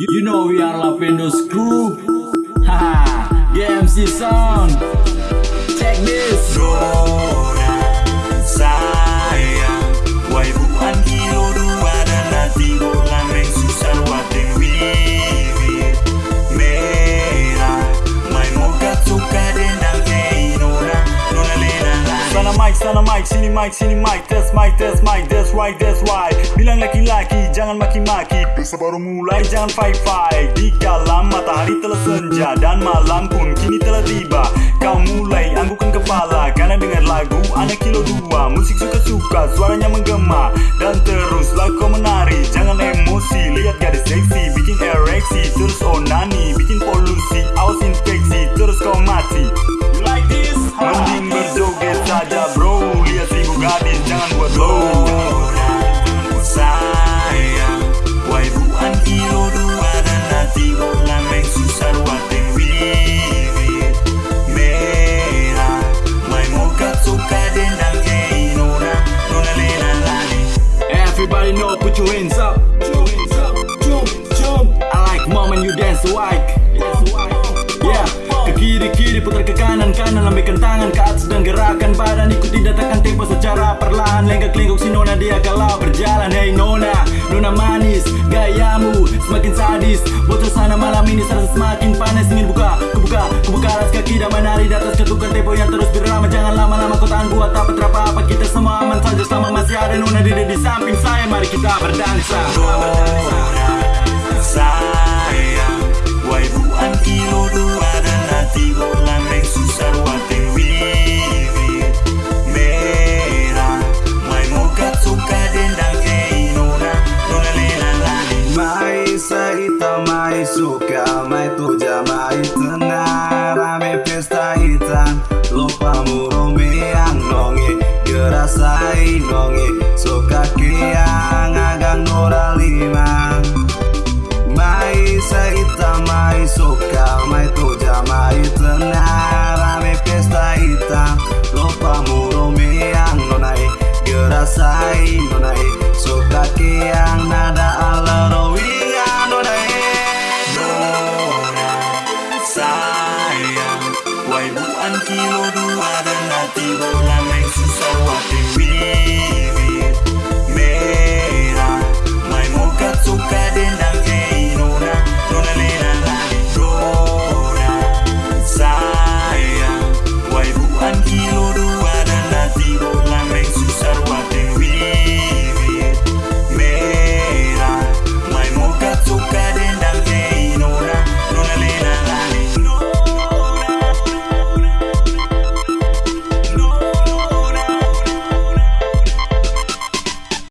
You, know we are Lapendo's crew. Haha, GMC sound. Check this. Nona Sana mic, sini mic, sini mic Test mic, test mic, that's right, that's why Bilang laki-laki, jangan maki-maki. Pesta baru mulai, jangan fight-fight. Di kalam matahari telah senja Dan malam pun kini telah tiba. Kau mulai anggukan kepala Karena dengar lagu anak kilo dua. Musik suka-suka, suaranya menggema. Dan teruslah kau menari Jangan emosi, lihat gadis seksi Bikin ereksi, terus onani Everybody know, put your hands up. Jump, jump. I like moment you dance like. Yeah, ke kiri kiri putar ke kanan kanan lambaikan tangan ke atas dan gerakan badan. Ikuti datakan tempo secara perlahan. Lenggak lenggok si nona dia kalau berjalan. Hey nona, nona manis gayamu semakin sadis. Bocor sana malam ini serasa semakin panas. Ingin buka kubuka kubuka alas kaki dan menari di atas ketukan tempo yang terus berlama. Jangan lama-lama kau tahan buat apa apa kita semua aman saja selama masih ada nona di di samping saya mari kita berdansa. Sayang Wai buan kilo dua Dan wiwi Merah Mai suka dendang hei Nona Nona lena lani. Mai saita mai suka mai tuja mai rame pesta hitam. Lupa murome yang nonge gerasai nonge sai no này suka kiang nada ala roidia no này Dora sayang wai bu an kilo dua